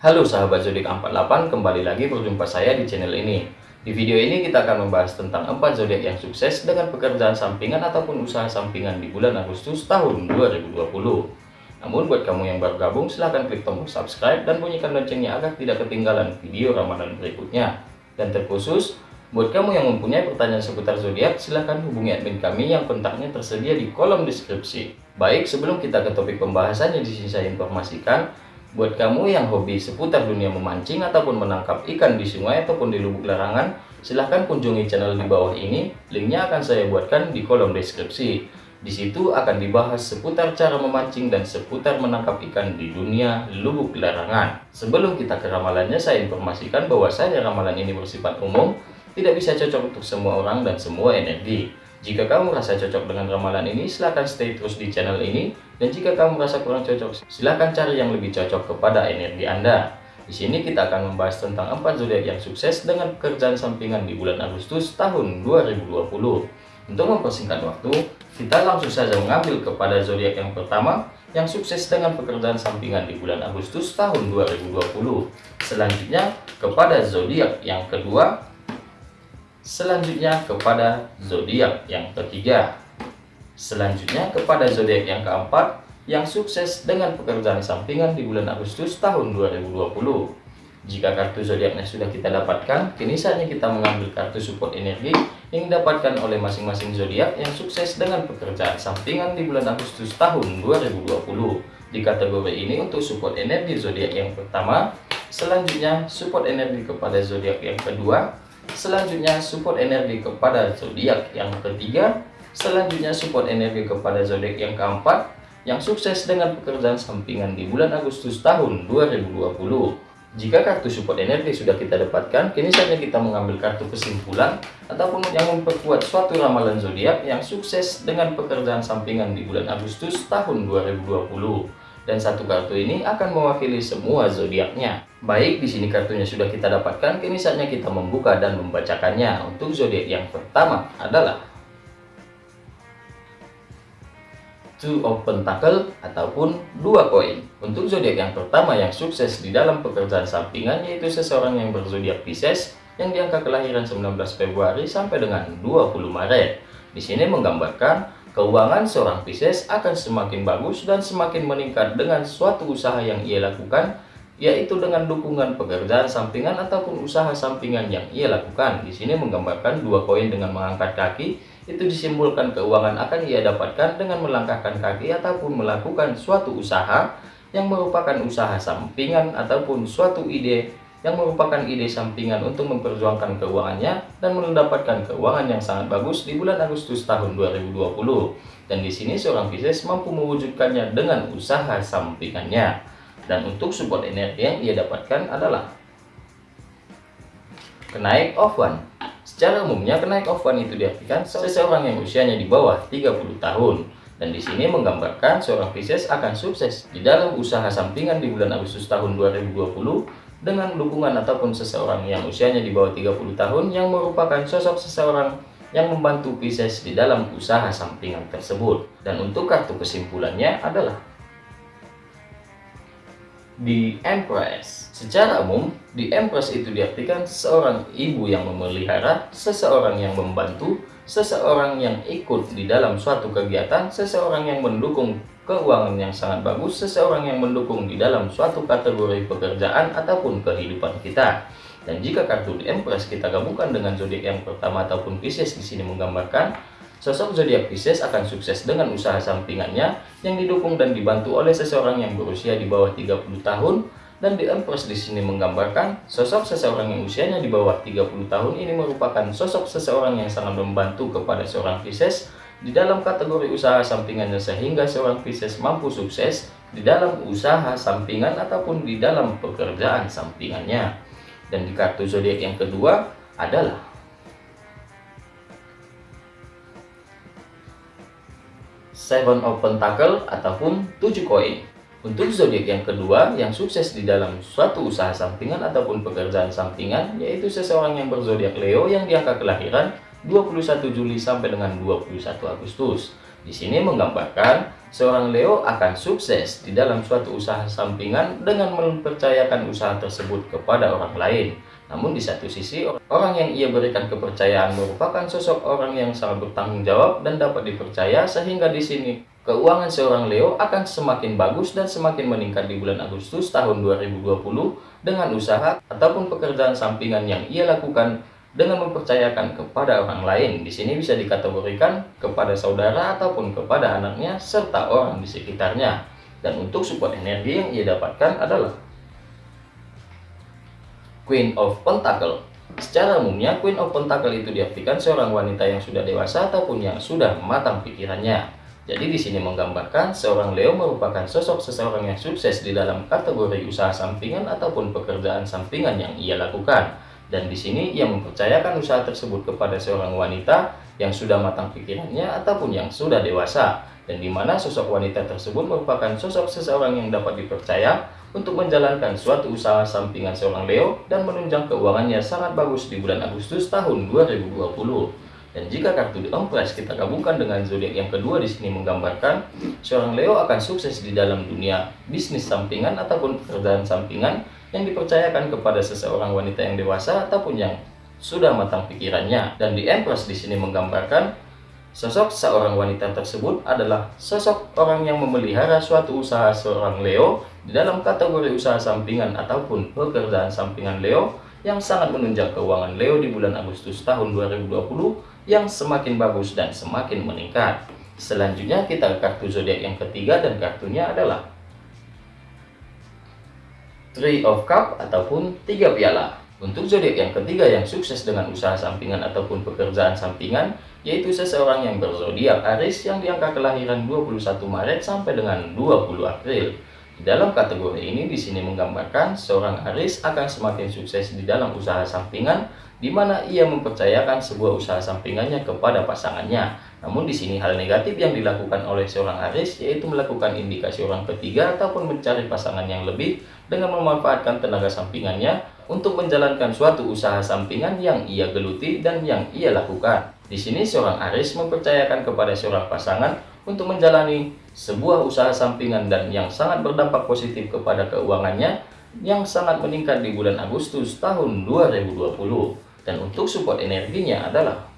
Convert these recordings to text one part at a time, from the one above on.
Halo sahabat zodiak 48, kembali lagi berjumpa saya di channel ini. Di video ini kita akan membahas tentang 4 zodiak yang sukses dengan pekerjaan sampingan ataupun usaha sampingan di bulan Agustus tahun 2020. Namun buat kamu yang baru gabung silahkan klik tombol subscribe dan bunyikan loncengnya agar tidak ketinggalan video ramalan berikutnya. Dan terkhusus, buat kamu yang mempunyai pertanyaan seputar zodiak silahkan hubungi admin kami yang kontaknya tersedia di kolom deskripsi. Baik, sebelum kita ke topik pembahasannya di sini saya informasikan Buat kamu yang hobi seputar dunia memancing ataupun menangkap ikan di sungai ataupun di lubuk larangan, silahkan kunjungi channel di bawah ini. Linknya akan saya buatkan di kolom deskripsi. Di situ akan dibahas seputar cara memancing dan seputar menangkap ikan di dunia lubuk larangan. Sebelum kita ke ramalannya, saya informasikan bahwa saya ramalan ini bersifat umum, tidak bisa cocok untuk semua orang dan semua energi. Jika kamu merasa cocok dengan ramalan ini, silahkan stay terus di channel ini. Dan jika kamu merasa kurang cocok, silahkan cari yang lebih cocok kepada energi Anda. Di sini kita akan membahas tentang 4 zodiak yang sukses dengan pekerjaan sampingan di bulan Agustus tahun 2020. Untuk mempersingkat waktu, kita langsung saja mengambil kepada zodiak yang pertama yang sukses dengan pekerjaan sampingan di bulan Agustus tahun 2020. Selanjutnya kepada zodiak yang kedua Selanjutnya kepada zodiak yang ketiga. Selanjutnya kepada zodiak yang keempat yang sukses dengan pekerjaan sampingan di bulan Agustus tahun 2020. Jika kartu zodiaknya sudah kita dapatkan, kini saatnya kita mengambil kartu support energi yang didapatkan oleh masing-masing zodiak yang sukses dengan pekerjaan sampingan di bulan Agustus tahun 2020. Di kategori ini untuk support energi zodiak yang pertama, selanjutnya support energi kepada zodiak yang kedua, Selanjutnya support energi kepada zodiak yang ketiga. Selanjutnya support energi kepada zodiak yang keempat yang sukses dengan pekerjaan sampingan di bulan Agustus tahun 2020. Jika kartu support energi sudah kita dapatkan, kini saatnya kita mengambil kartu kesimpulan ataupun yang memperkuat suatu ramalan zodiak yang sukses dengan pekerjaan sampingan di bulan Agustus tahun 2020 dan satu kartu ini akan mewakili semua zodiaknya. Baik, di sini kartunya sudah kita dapatkan, kini saatnya kita membuka dan membacakannya. Untuk zodiak yang pertama adalah Two of Pentacle ataupun dua koin. Untuk zodiak yang pertama yang sukses di dalam pekerjaan sampingan yaitu seseorang yang berzodiak Pisces yang diangka kelahiran 19 Februari sampai dengan 20 Maret. Di sini menggambarkan Keuangan seorang Pisces akan semakin bagus dan semakin meningkat dengan suatu usaha yang ia lakukan, yaitu dengan dukungan pekerjaan sampingan ataupun usaha sampingan yang ia lakukan. Di sini menggambarkan dua koin dengan mengangkat kaki, itu disimbolkan keuangan akan ia dapatkan dengan melangkahkan kaki ataupun melakukan suatu usaha yang merupakan usaha sampingan ataupun suatu ide yang merupakan ide sampingan untuk memperjuangkan keuangannya dan mendapatkan keuangan yang sangat bagus di bulan Agustus tahun 2020. Dan di sini seorang Pisces mampu mewujudkannya dengan usaha sampingannya. Dan untuk support energi yang ia dapatkan adalah kenaik one. Secara umumnya kenaik one itu diartikan seseorang yang usianya di bawah 30 tahun. Dan di sini menggambarkan seorang Pisces akan sukses di dalam usaha sampingan di bulan Agustus tahun 2020 dengan dukungan ataupun seseorang yang usianya di bawah 30 tahun yang merupakan sosok seseorang yang membantu Pisces di dalam usaha sampingan tersebut. Dan untuk kartu kesimpulannya adalah di Empress. Secara umum, di Empress itu diartikan seorang ibu yang memelihara, seseorang yang membantu, seseorang yang ikut di dalam suatu kegiatan, seseorang yang mendukung keuangan yang sangat bagus, seseorang yang mendukung di dalam suatu kategori pekerjaan ataupun kehidupan kita. Dan jika kartu di Empress kita gabungkan dengan zodiak yang pertama ataupun Pisces di sini menggambarkan sosok zodiak Pisces akan sukses dengan usaha sampingannya yang didukung dan dibantu oleh seseorang yang berusia di bawah 30 tahun dan di Empress di sini menggambarkan sosok seseorang yang usianya di bawah 30 tahun ini merupakan sosok seseorang yang sangat membantu kepada seorang Pisces di dalam kategori usaha sampingannya sehingga seorang Pisces mampu sukses di dalam usaha sampingan ataupun di dalam pekerjaan sampingannya. Dan di kartu zodiak yang kedua adalah Seven of Pentacle ataupun tujuh koin. Untuk zodiak yang kedua yang sukses di dalam suatu usaha sampingan ataupun pekerjaan sampingan yaitu seseorang yang berzodiak Leo yang diangka kelahiran 21 Juli sampai dengan 21 Agustus. Di sini menggambarkan seorang Leo akan sukses di dalam suatu usaha sampingan dengan mempercayakan usaha tersebut kepada orang lain. Namun di satu sisi, orang yang ia berikan kepercayaan merupakan sosok orang yang sangat bertanggung jawab dan dapat dipercaya sehingga di sini keuangan seorang Leo akan semakin bagus dan semakin meningkat di bulan Agustus tahun 2020 dengan usaha ataupun pekerjaan sampingan yang ia lakukan dengan mempercayakan kepada orang lain. Di sini bisa dikategorikan kepada saudara ataupun kepada anaknya serta orang di sekitarnya. Dan untuk support energi yang ia dapatkan adalah Queen of Pentacle. Secara umumnya, Queen of Pentacle itu diartikan seorang wanita yang sudah dewasa ataupun yang sudah matang pikirannya. Jadi di sini menggambarkan seorang Leo merupakan sosok seseorang yang sukses di dalam kategori usaha sampingan ataupun pekerjaan sampingan yang ia lakukan. Dan di sini ia mempercayakan usaha tersebut kepada seorang wanita yang sudah matang pikirannya ataupun yang sudah dewasa. Dan di mana sosok wanita tersebut merupakan sosok seseorang yang dapat dipercaya untuk menjalankan suatu usaha sampingan seorang Leo dan menunjang keuangannya sangat bagus di bulan Agustus tahun 2020. Dan jika kartu The Empress kita gabungkan dengan zodiak yang kedua di sini menggambarkan seorang Leo akan sukses di dalam dunia bisnis sampingan ataupun pekerjaan sampingan yang dipercayakan kepada seseorang wanita yang dewasa ataupun yang sudah matang pikirannya. Dan di Empress di sini menggambarkan sosok seorang wanita tersebut adalah sosok orang yang memelihara suatu usaha seorang Leo di dalam kategori usaha sampingan ataupun pekerjaan sampingan Leo yang sangat menunjang keuangan Leo di bulan Agustus tahun 2020 yang semakin bagus dan semakin meningkat. Selanjutnya kita kartu zodiak yang ketiga dan kartunya adalah Three of Cup ataupun tiga piala. Untuk zodiak yang ketiga yang sukses dengan usaha sampingan ataupun pekerjaan sampingan yaitu seseorang yang berzodiak Aries yang diangka kelahiran 21 Maret sampai dengan 20 April. Dalam kategori ini di sini menggambarkan seorang Aris akan semakin sukses di dalam usaha sampingan di mana ia mempercayakan sebuah usaha sampingannya kepada pasangannya. Namun di sini hal negatif yang dilakukan oleh seorang Aris yaitu melakukan indikasi orang ketiga ataupun mencari pasangan yang lebih dengan memanfaatkan tenaga sampingannya untuk menjalankan suatu usaha sampingan yang ia geluti dan yang ia lakukan. Di sini seorang Aris mempercayakan kepada seorang pasangan untuk menjalani sebuah usaha sampingan dan yang sangat berdampak positif kepada keuangannya yang sangat meningkat di bulan Agustus tahun 2020 dan untuk support energinya adalah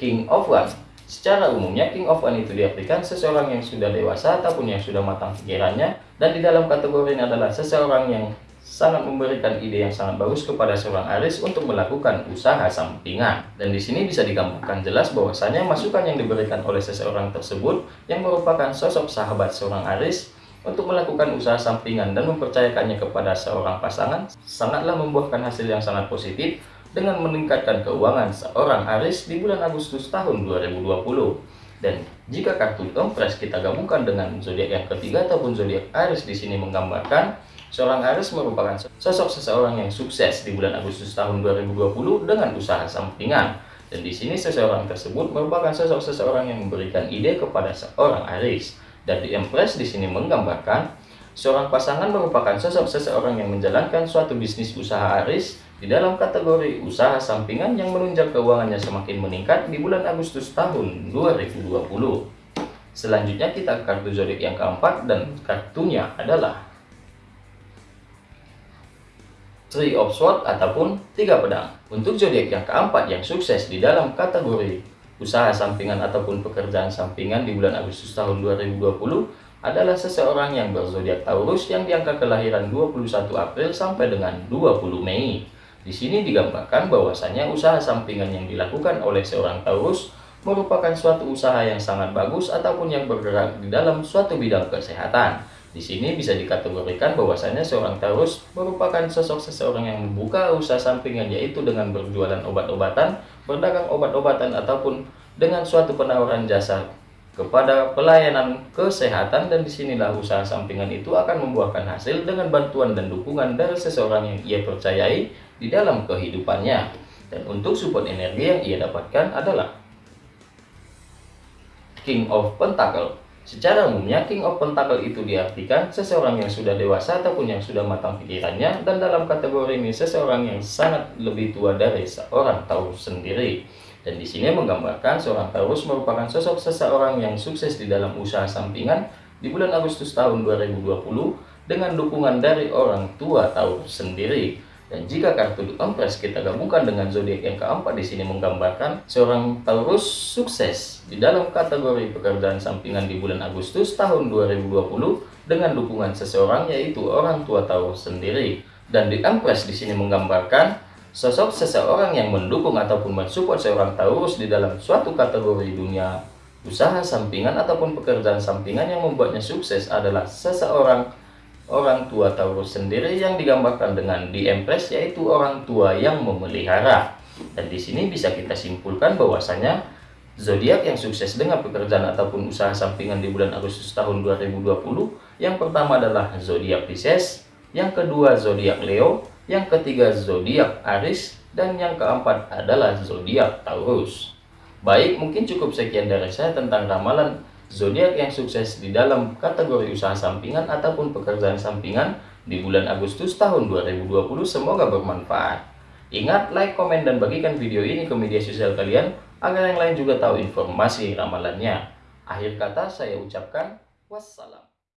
King of One secara umumnya King of One itu diartikan seseorang yang sudah dewasa ataupun yang sudah matang pikirannya dan di dalam kategori ini adalah seseorang yang sangat memberikan ide yang sangat bagus kepada seorang Aris untuk melakukan usaha sampingan. Dan di sini bisa digambarkan jelas bahwasanya masukan yang diberikan oleh seseorang tersebut yang merupakan sosok sahabat seorang Aris untuk melakukan usaha sampingan dan mempercayakannya kepada seorang pasangan sangatlah membuahkan hasil yang sangat positif dengan meningkatkan keuangan seorang Aris di bulan Agustus tahun 2020. Dan jika kartu Empress kita gabungkan dengan zodiak yang ketiga ataupun zodiak Aris di sini menggambarkan Seorang Aries merupakan sosok seseorang yang sukses di bulan Agustus tahun 2020 dengan usaha sampingan. Dan di sini seseorang tersebut merupakan sosok seseorang yang memberikan ide kepada seorang Aries. Dan di Empress di sini menggambarkan seorang pasangan merupakan sosok seseorang yang menjalankan suatu bisnis usaha Aries di dalam kategori usaha sampingan yang menunjang keuangannya semakin meningkat di bulan Agustus tahun 2020. Selanjutnya kita kartu zodiak yang keempat dan kartunya adalah Three of Swords ataupun tiga pedang. Untuk zodiak yang keempat yang sukses di dalam kategori usaha sampingan ataupun pekerjaan sampingan di bulan Agustus tahun 2020 adalah seseorang yang berzodiak Taurus yang diangka kelahiran 21 April sampai dengan 20 Mei. Di sini digambarkan bahwasanya usaha sampingan yang dilakukan oleh seorang Taurus merupakan suatu usaha yang sangat bagus ataupun yang bergerak di dalam suatu bidang kesehatan. Di sini bisa dikategorikan bahwasanya seorang Taurus merupakan sosok seseorang yang membuka usaha sampingan yaitu dengan berjualan obat-obatan, berdagang obat-obatan ataupun dengan suatu penawaran jasa kepada pelayanan kesehatan dan di sinilah usaha sampingan itu akan membuahkan hasil dengan bantuan dan dukungan dari seseorang yang ia percayai di dalam kehidupannya. Dan untuk support energi yang ia dapatkan adalah King of Pentacle Secara umumnya, King of Pentacle itu diartikan seseorang yang sudah dewasa ataupun yang sudah matang pikirannya dan dalam kategori ini seseorang yang sangat lebih tua dari seorang Taurus sendiri. Dan di sini menggambarkan seorang Taurus merupakan sosok seseorang yang sukses di dalam usaha sampingan di bulan Agustus tahun 2020 dengan dukungan dari orang tua Taurus sendiri. Dan jika kartu Empress kita gabungkan dengan zodiak yang keempat di sini menggambarkan seorang Taurus sukses di dalam kategori pekerjaan sampingan di bulan Agustus tahun 2020 dengan dukungan seseorang yaitu orang tua Taurus sendiri. Dan The Empress di sini menggambarkan sosok seseorang yang mendukung ataupun mensupport seorang Taurus di dalam suatu kategori dunia usaha sampingan ataupun pekerjaan sampingan yang membuatnya sukses adalah seseorang orang tua Taurus sendiri yang digambarkan dengan di Empress yaitu orang tua yang memelihara. Dan di sini bisa kita simpulkan bahwasanya zodiak yang sukses dengan pekerjaan ataupun usaha sampingan di bulan Agustus tahun 2020 yang pertama adalah zodiak Pisces, yang kedua zodiak Leo, yang ketiga zodiak Aries dan yang keempat adalah zodiak Taurus. Baik, mungkin cukup sekian dari saya tentang ramalan zodiak yang sukses di dalam kategori usaha sampingan ataupun pekerjaan sampingan di bulan Agustus tahun 2020 semoga bermanfaat. Ingat, like, komen, dan bagikan video ini ke media sosial kalian agar yang lain juga tahu informasi ramalannya. Akhir kata saya ucapkan wassalam.